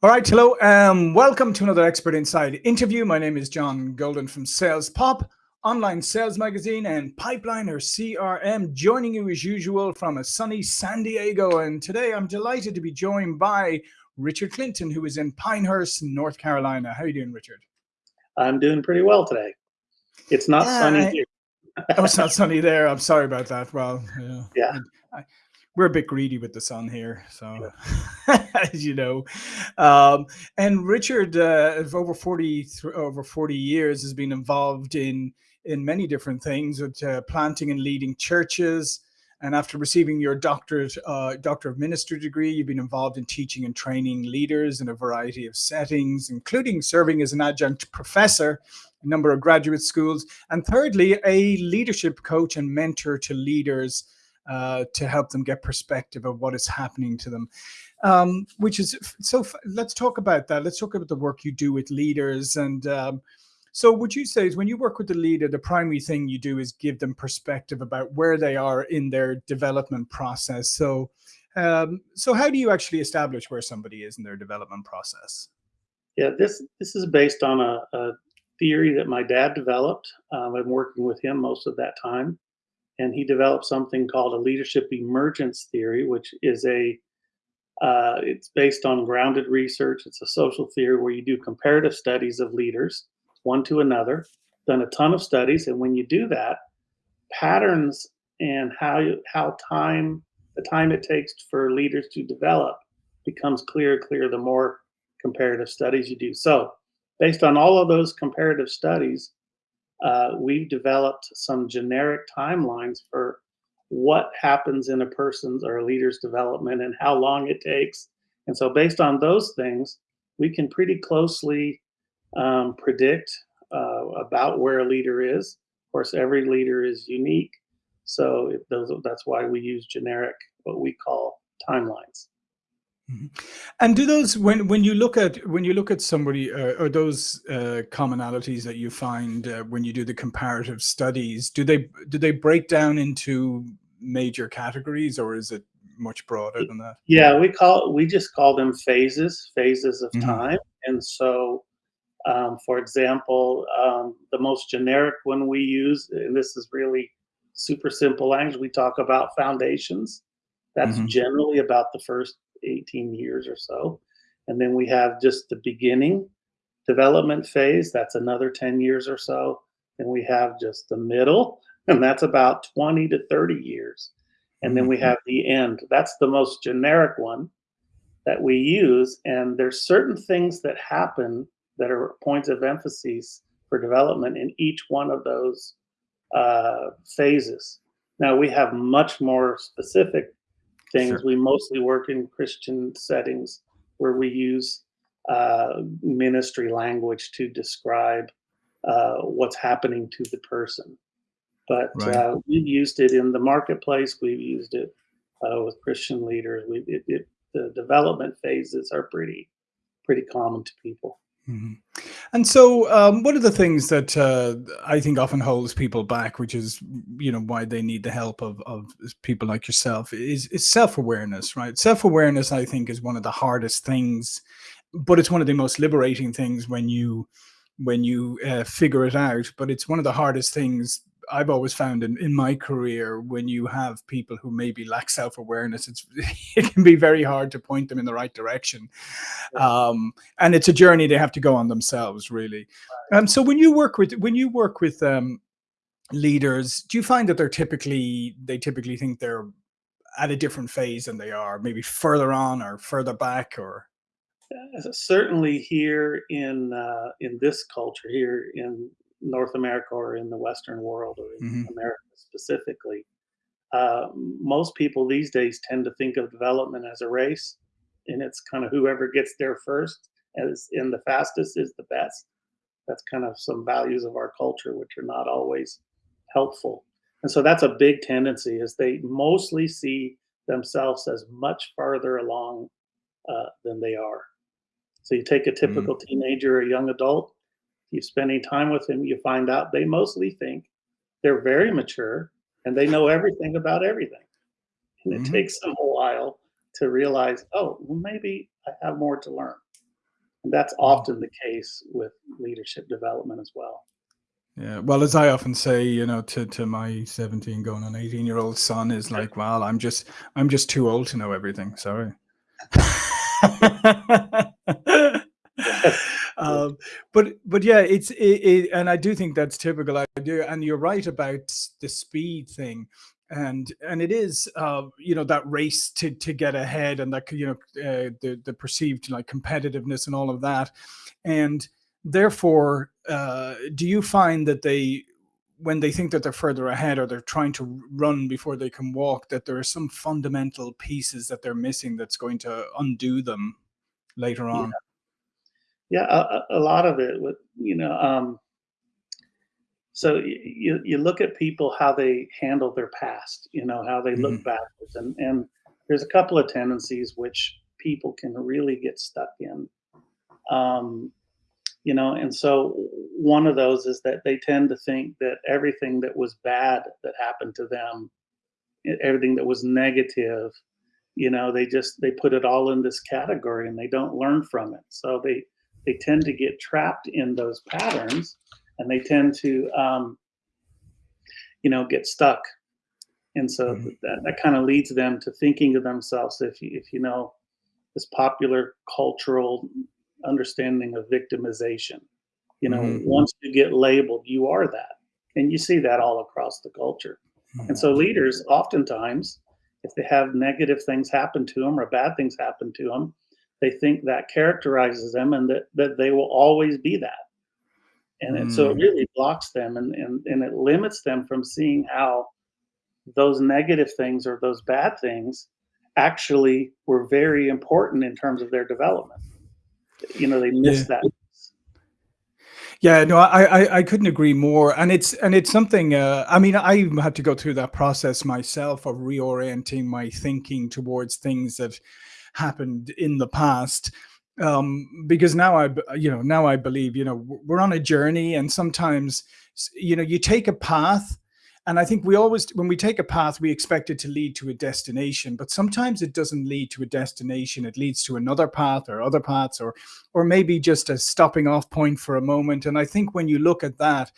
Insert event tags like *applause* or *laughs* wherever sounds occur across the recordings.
All right, hello, um, welcome to another Expert Insights interview. My name is John Golden from Sales Pop, online sales magazine, and Pipeliner CRM, joining you as usual from a sunny San Diego. And today I'm delighted to be joined by Richard Clinton, who is in Pinehurst, North Carolina. How are you doing, Richard? I'm doing pretty well today. It's not Yeah, sunny here. *laughs* oh, it's not sunny there. I'm sorry about that. Well, yeah, Yeah. I, I, we're a bit greedy with the sun here, so *laughs* as you know. Um, and Richard, uh, over forty over forty years, has been involved in in many different things, with uh, planting and leading churches. And after receiving your doctorate, uh, doctor of ministry degree, you've been involved in teaching and training leaders in a variety of settings, including serving as an adjunct professor in a number of graduate schools and thirdly, a leadership coach and mentor to leaders uh, to help them get perspective of what is happening to them. Um, which is so. Let's talk about that. Let's talk about the work you do with leaders. And um, so, would you say is when you work with the leader, the primary thing you do is give them perspective about where they are in their development process. So, um, so how do you actually establish where somebody is in their development process? Yeah, this this is based on a, a theory that my dad developed. Um, I'm working with him most of that time, and he developed something called a leadership emergence theory, which is a uh, it's based on grounded research. It's a social theory where you do comparative studies of leaders, one to another. Done a ton of studies, and when you do that, patterns and how you, how time the time it takes for leaders to develop becomes clearer clear the more comparative studies you do. So, based on all of those comparative studies, uh, we've developed some generic timelines for what happens in a person's or a leader's development and how long it takes. And so, based on those things, we can pretty closely um, predict uh, about where a leader is. Of course, every leader is unique, so those, that's why we use generic, what we call timelines. Mhm. And do those when when you look at when you look at somebody uh, or those uh, commonalities that you find uh, when you do the comparative studies, do they do they break down into major categories or is it much broader than that? Yeah, we call we just call them phases, phases of Mhm. time. And so, um, for example, um, the most generic one we use, and this is really super simple language, we talk about foundations. That's Mhm. generally about the first 18 years or so. And then we have just the beginning development phase, that's another 10 years or so. And we have just the middle, *laughs* and that's about 20 to 30 years. And then we have the end. That's the most generic one that we use. And there's certain things that happen that are points of emphasis for development in each one of those uh, phases. Now we have much more specific things. Sure. We mostly work in Christian settings where we use uh, ministry language to describe uh, what's happening to the person. But Right. uh, we've used it in the marketplace. We've used it uh, with Christian leaders. We it, it, the development phases are pretty pretty common to people. Mhm. And so, um, one of the things that uh, I think often holds people back, which is you know why they need the help of of people like yourself, is is self awareness, right? Self awareness, I think, is one of the hardest things, but it's one of the most liberating things when you when you uh, figure it out. But it's one of the hardest things I've always found in, in my career when you have people who maybe lack self awareness. It's *laughs* it can be very hard to point them in the right direction. Um, and it's a journey they have to go on themselves really. Um, so when you work with when you work with um, leaders do you find that they're typically they typically think they're at a different phase than they are maybe further on or further back or? Uh, Certainly here in uh, in this culture here in North America or in the Western world or in Mhm, America specifically, uh, most people these days tend to think of development as a race, and it's kind of whoever gets there first as in the fastest is the best. That's kind of some values of our culture which are not always helpful. And so that's a big tendency is they mostly see themselves as much farther along uh, than they are. So you take a mhm, typical teenager or young adult, you spend any time with them, you find out they mostly think they're very mature and they know everything about everything. And it mhm. takes them a while to realize, oh, well, maybe I have more to learn. And that's Mm. often the case with leadership development as well. Yeah, well, as I often say, you know, to to my 17 going on 18-year-old son is like, "Well, I'm just I'm just too old to know everything, sorry." *laughs* *laughs* Yes. Um, but yeah, it's it, it, and I do think that's typical. I do, and you're right about the speed thing, and and it is, uh, you know, that race to to get ahead, and that you know, uh, the the perceived like competitiveness and all of that, and therefore, uh, do you find that they when they think that they're further ahead or they're trying to run before they can walk, that there are some fundamental pieces that they're missing that's going to undo them later on? Yeah, a, a a lot of it with, you know, um, so you you look at people how they handle their past, you know, how they look Mhm. backwards, and and there's a couple of tendencies which people can really get stuck in. Um, you know, and so one of those is that they tend to think that everything that was bad that happened to them, everything that was negative, you know, they just they put it all in this category and they don't learn from it. So they they tend to get trapped in those patterns and they tend to um, you know get stuck and so Mhm. that, that kind of leads them to thinking of themselves if you if you know this popular cultural understanding of victimization you know Mhm. once you get labeled you are that and you see that all across the culture and Mhm. so leaders oftentimes if they have negative things happen to them or bad things happen to them they think that characterizes them and that, that they will always be that and it, so it Mm. really blocks them and, and and it limits them from seeing how those negative things or those bad things actually were very important in terms of their development. You know, they miss Yeah. that. Yeah, no, I, I I couldn't agree more, and it's and it's something. Uh, I mean, I had to go through that process myself of reorienting my thinking towards things that happened in the past, um, because now I, you know, now I believe, you know, we're on a journey, and sometimes, you know, you take a path, and I think we always, when we take a path, we expect it to lead to a destination, but sometimes it doesn't lead to a destination; it leads to another path or other paths, or or maybe just a stopping off point for a moment. And I think when you look at that,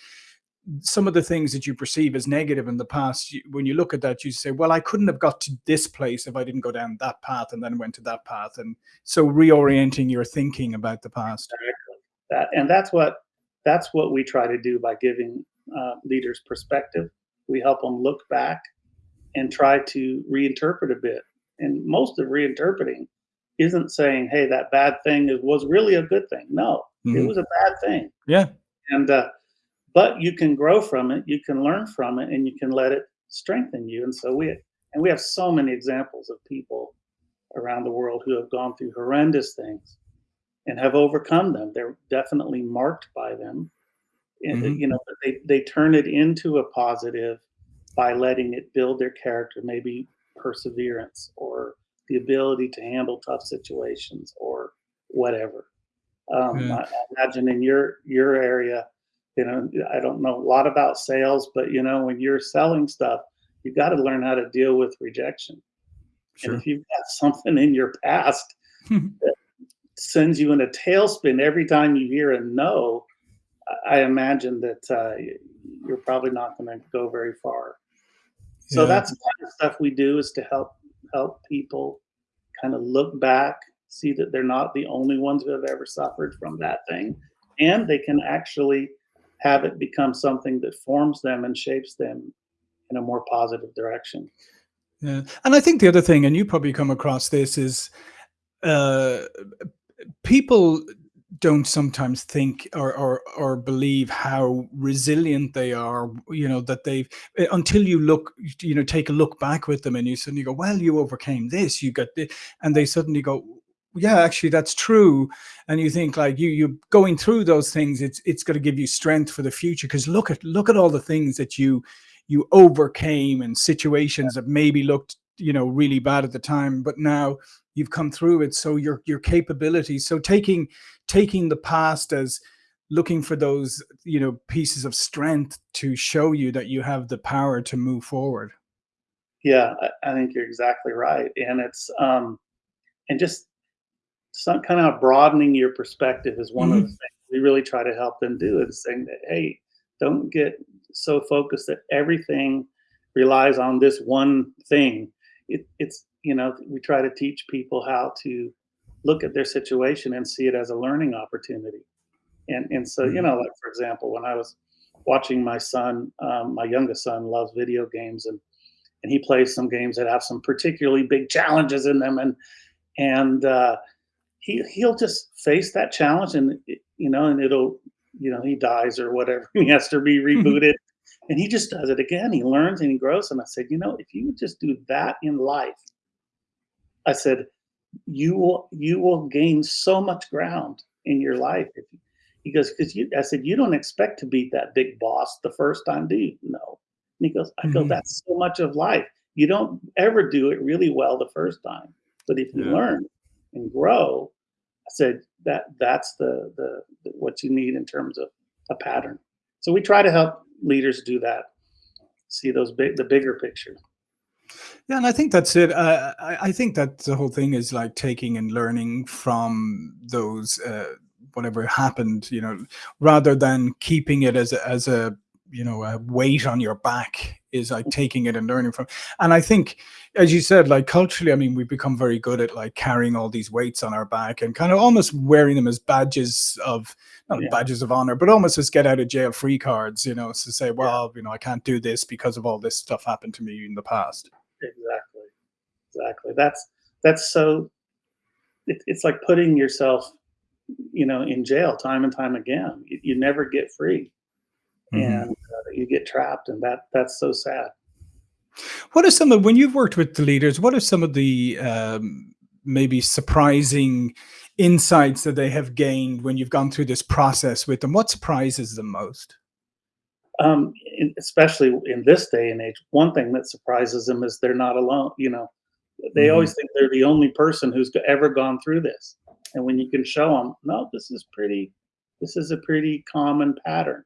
some of the things that you perceive as negative in the past, you, when you look at that, you say, well, I couldn't have got to this place if I didn't go down that path and then went to that path. And so reorienting your thinking about the past. Exactly. That, and that's what that's what we try to do by giving uh, leaders perspective. We help them look back and try to reinterpret a bit. And most of reinterpreting isn't saying, "Hey, that bad thing was really a good thing." No, it Mhm. was a bad thing. Yeah. And uh, but you can grow from it, you can learn from it, and you can let it strengthen you. And so we and we have so many examples of people around the world who have gone through horrendous things and have overcome them. They're definitely marked by them. And, uh, hmm you know, they they turn it into a positive by letting it build their character, maybe perseverance or the ability to handle tough situations or whatever. Um, Yeah. I, I imagine in your your area, you know, I don't know a lot about sales, but you know, when you're selling stuff, you got to learn how to deal with rejection. And if you've got something in your past *laughs* that sends you in a tailspin every time you hear a no, I I imagine that uh, you're probably not going to go very far. So yeah. that's the kind of stuff we do is to help help people kind of look back, see that they're not the only ones who have ever suffered from that thing, and they can actually have it become something that forms them and shapes them in a more positive direction. Yeah. And I think the other thing, and you probably come across this, is uh, people don't sometimes think or, or or believe how resilient they are you know that they've eh, until you look you know take a look back with them and you suddenly go well you overcame this you got this and they suddenly go yeah actually that's true. And you think like you you going through those things it's it's going to give you strength for the future because look at look at all the things that you you overcame and situations that maybe looked you know really bad at the time but now you've come through it. So your your capabilities so taking taking the past as looking for those you know pieces of strength to show you that you have the power to move forward. Yeah, I, I think you're exactly right, and it's um, and just some kind of broadening your perspective is one mm-hmm. of the things we really try to help them do is saying that hey don't get so focused that everything relies on this one thing it, it's you know we try to teach people how to look at their situation and see it as a learning opportunity and and so you mm-hmm. know like for example when i was watching my son um, my youngest son loves video games and and he plays some games that have some particularly big challenges in them and and uh, he he'll just face that challenge and you know and it'll you know he dies or whatever *laughs* he has to be mm-hmm. rebooted. And he just does it again. He learns and he grows. And i said you know if you would just do that in life i said you will you will gain so much ground in your life if you, he goes because you i said you don't expect to beat that big boss the first time do you? No. And he goes i go mm-hmm. that's so much of life. You don't ever do it really well the first time. But if you yeah. learn and grow, I said that that's the, the, the what you need in terms of a pattern. So we try to help leaders do that, see those big the bigger picture. Yeah, and I think that's it. Uh, I, I think that the whole thing is like taking and learning from those uh, whatever happened, you know, rather than keeping it as a, as a you know a weight on your back is like mm. taking it and learning from and i think as you said like culturally i mean we've become very good at like carrying all these weights on our back and kind of almost wearing them as badges of not yeah. badges of honor but almost as get out of jail free cards you know to say well yeah. you know i can't do this because of all this stuff happened to me in the past. Exactly. Exactly. That's that's so it, it's like putting yourself you know in jail time and time again. You, you never get free mm-hmm. and uh, you get trapped, and that that's so sad. What are some of when you've worked with the leaders? What are some of the um, maybe surprising insights that they have gained when you've gone through this process with them? What surprises them most? Um, especially in this day and age, one thing that surprises them is they're not alone. You know, they mm-hmm. always think they're the only person who's ever gone through this, and when you can show them, no, this is pretty, this is a pretty common pattern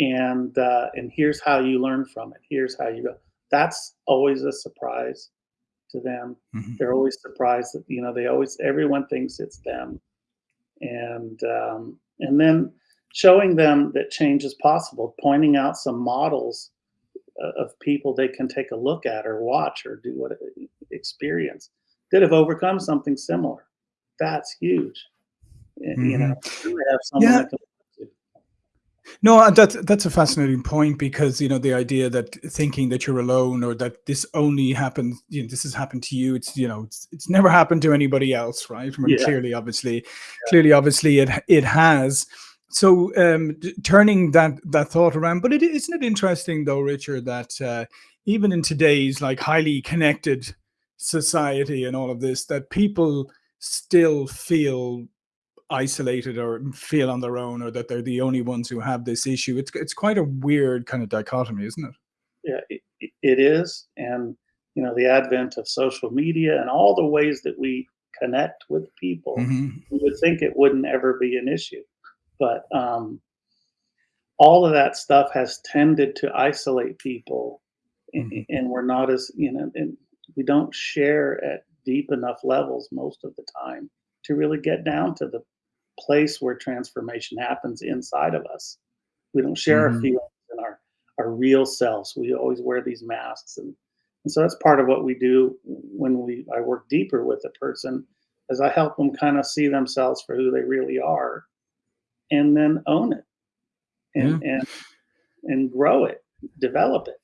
and uh, and here's how you learn from it. Here's how you go. That's always a surprise to them. Mm-hmm. They're always surprised that you know they always everyone thinks it's them, and um, and then showing them that change is possible, pointing out some models uh, of people they can take a look at or watch or do what experience that have overcome something similar. That's huge. Mm-hmm. You know, have someone yeah. that can no, that's that's a fascinating point because you know the idea that thinking that you're alone or that this only happened, you know, this has happened to you. It's you know, it's, it's never happened to anybody else, right? I mean, yeah. clearly, obviously, yeah. clearly, obviously, it it has. So um, turning that that thought around, but it isn't it interesting though, Richard, that uh, even in today's like highly connected society and all of this, that people still feel isolated or feel on their own or that they're the only ones who have this issue. It's it's quite a weird kind of dichotomy, isn't it? Yeah, it, it is. And you know, the advent of social media and all the ways that we connect with people, mm-hmm. you would think it wouldn't ever be an issue. But um, all of that stuff has tended to isolate people, mm-hmm. and, and we're not as you know, and we don't share at deep enough levels most of the time to really get down to the place where transformation happens inside of us. We don't share mm-hmm. our feelings and our, our real selves. We always wear these masks. And, and so that's part of what we do when we I work deeper with a person as I help them kind of see themselves for who they really are and then own it and yeah. and and grow it, develop it.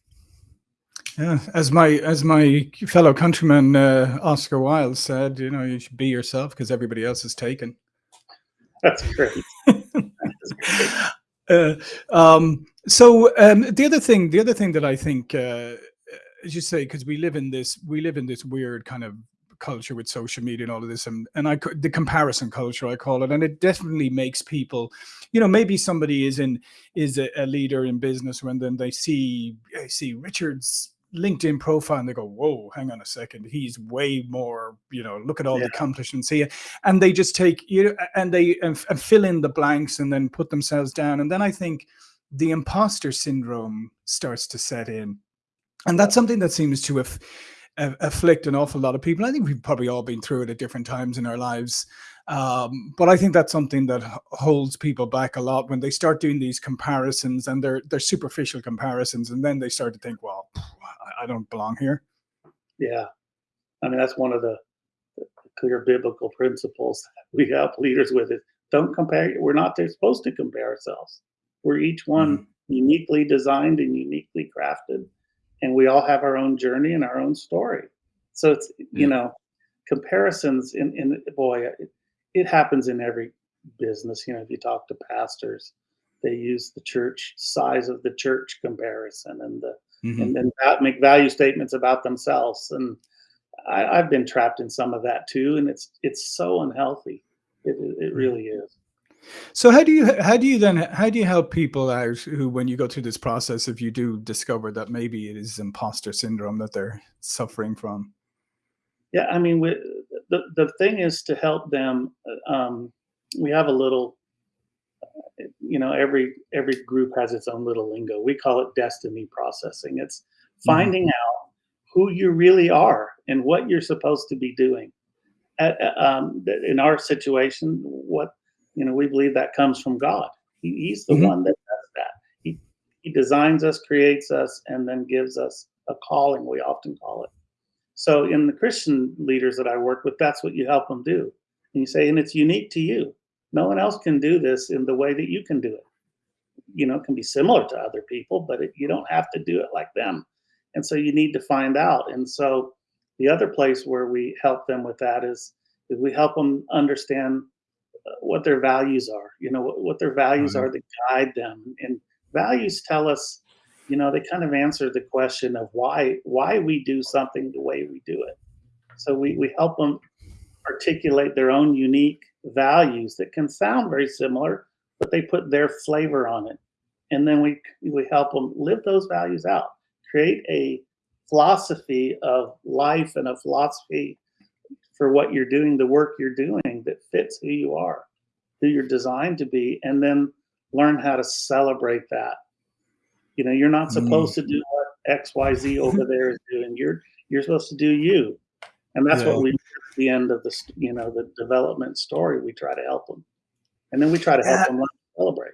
Yeah, as my as my fellow countryman uh, Oscar Wilde said, you know, you should be yourself because everybody else is taken. That's great. *laughs* uh, um, so um, the other thing, the other thing that I think, uh, as you say, because we live in this, we live in this weird kind of culture with social media and all of this and and I the comparison culture I call it and it definitely makes people you know maybe somebody is in is a, a leader in business when then they see I see Richard's LinkedIn profile and they go, whoa, hang on a second. He's way more, you know, look at all yeah. the accomplishments here. And they just take, you know, and they and, and fill in the blanks and then put themselves down. And then I think the imposter syndrome starts to set in. And that's something that seems to have afflict an awful lot of people. I think we've probably all been through it at different times in our lives. Um, but I think that's something that holds people back a lot when they start doing these comparisons and they're they're superficial comparisons, and then they start to think, well, I don't belong here. Yeah, I mean that's one of the clear biblical principles we help leaders with it. Don't compare. We're not there supposed to compare ourselves. We're each one mm-hmm. uniquely designed and uniquely crafted, and we all have our own journey and our own story. So it's yeah. you know comparisons in in boy it, it happens in every business. You know, if you talk to pastors, they use the church size of the church comparison and the mm-hmm. and then make value statements about themselves. And I, have been trapped in some of that too, and it's it's so unhealthy. It it really is. So how do you how do you then how do you help people out who when you go through this process if you do discover that maybe it is imposter syndrome that they're suffering from? Yeah, I mean, we, the the thing is to help them. Uh, um, we have a little, you know, every every group has its own little lingo. We call it destiny processing. It's mm-hmm. finding mm-hmm. out who you really are and what you're supposed to be doing. At, um, in our situation, what you know, we believe that comes from God. He, he's the mm-hmm. one that does that. He he designs us, creates us, and then gives us a calling. We often call it. So in the Christian leaders that I work with, that's what you help them do. And you say, and it's unique to you. No one else can do this in the way that you can do it. You know, it can be similar to other people, but it, you don't have to do it like them. And so you need to find out. And so the other place where we help them with that is, is we help them understand uh, what their values are, you know, what, what their values mm-hmm. are that guide them. And values tell us you know, they kind of answer the question of why why we do something the way we do it. So we, we help them articulate their own unique values that can sound very similar, but they put their flavor on it. And then we we help them live those values out, create a philosophy of life and a philosophy for what you're doing, the work you're doing that fits who you are, who you're designed to be, and then learn how to celebrate that you know, you're not supposed mm. to do what X, Y, Z over there is doing. You're you're supposed to do you, and that's yeah. what we. At the end of the you know the development story, we try to help them, and then we try to help yeah. them celebrate.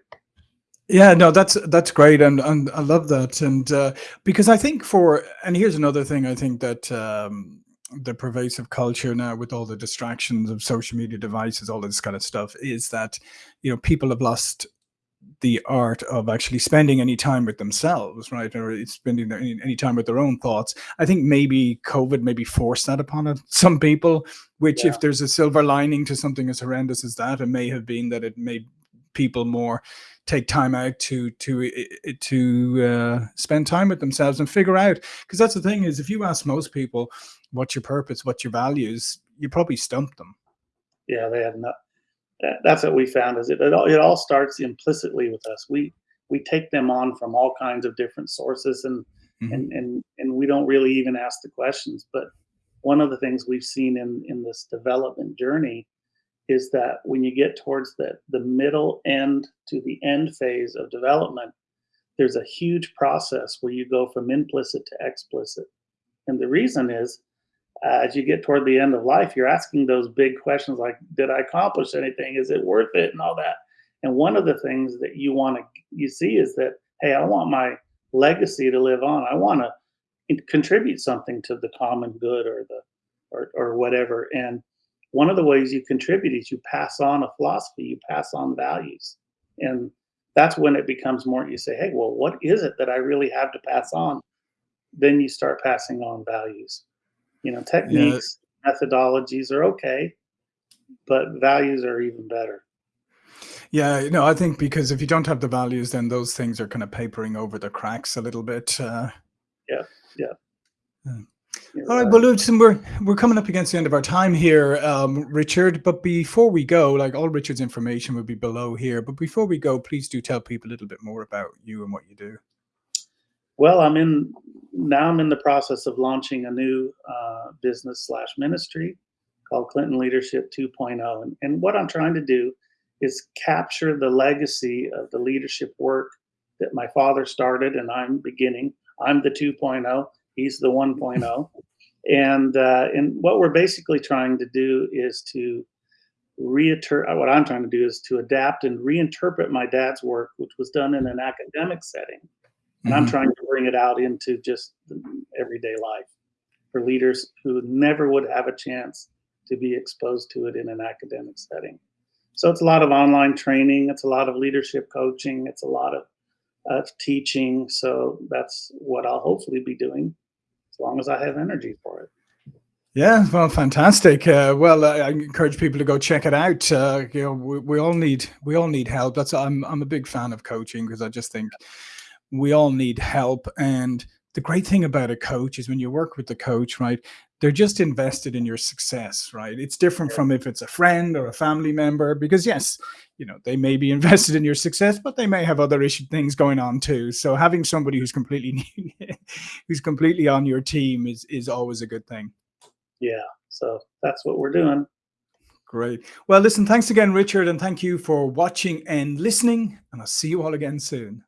Yeah, no, that's that's great, and and I love that, and uh, because I think for and here's another thing I think that um, the pervasive culture now with all the distractions of social media devices, all this kind of stuff, is that you know people have lost the art of actually spending any time with themselves, right? Or spending any, any time with their own thoughts. I think maybe COVID maybe forced that upon it, *laughs* some people, which yeah. if there's a silver lining to something as horrendous as that, it may have been that it made people more take time out to to to uh, spend time with themselves and figure out because that's the thing is if you ask most people what's your purpose what's your values you probably stump them yeah they have not that, that's what we found is it, it all, it all starts implicitly with us. We we take them on from all kinds of different sources and mm-hmm. and and and we don't really even ask the questions. But one of the things we've seen in in this development journey is that when you get towards the the middle end to the end phase of development, there's a huge process where you go from implicit to explicit. And the reason is uh, as you get toward the end of life, you're asking those big questions like, did I accomplish anything? Is it worth it? And all that. And one of the things that you want to you see is that, hey, I want my legacy to live on. I want to contribute something to the common good or the or, or whatever. And one of the ways you contribute is you pass on a philosophy, you pass on values. And that's when it becomes more you say, hey, well, what is it that I really have to pass on? Then you start passing on values. You know, techniques, yeah. methodologies are okay, but values are even better. Yeah, no, I think because if you don't have the values, then those things are kind of papering over the cracks a little bit. Uh, yeah, yeah. yeah. All right, well, listen, we're we're coming up against the end of our time here, um, Richard. But before we go, like all Richard's information will be below here. But before we go, please do tell people a little bit more about you and what you do. Well, I'm in now. I'm in the process of launching a new uh, business slash ministry called Clinton Leadership 2.0, and, and what I'm trying to do is capture the legacy of the leadership work that my father started, and I'm beginning. I'm the 2.0. He's the 1.0, And uh, and what we're basically trying to do is to reinterpret. What I'm trying to do is to adapt and reinterpret my dad's work, which was done in an academic setting, and mm-hmm. I'm trying to bring it out into just everyday life for leaders who never would have a chance to be exposed to it in an academic setting. So it's a lot of online training, it's a lot of leadership coaching, it's a lot of, of teaching. So that's what I'll hopefully be doing as long as I have energy for it. Yeah, well, fantastic. Uh, well, I, I, encourage people to go check it out. Uh, you know, we, we, all need we all need help. That's I'm I'm a big fan of coaching because I just think we all need help. And the great thing about a coach is when you work with the coach, right? they're just invested in your success, right? It's different from if it's a friend or a family member, because yes, you know, they may be *laughs* invested in your success, but they may have other issue things going on too. So having somebody who's completely *laughs* who's completely on your team is is always a good thing. Yeah. So that's what we're doing. Great. Well, listen, thanks again, Richard, and thank you for watching and listening, and I'll see you all again soon.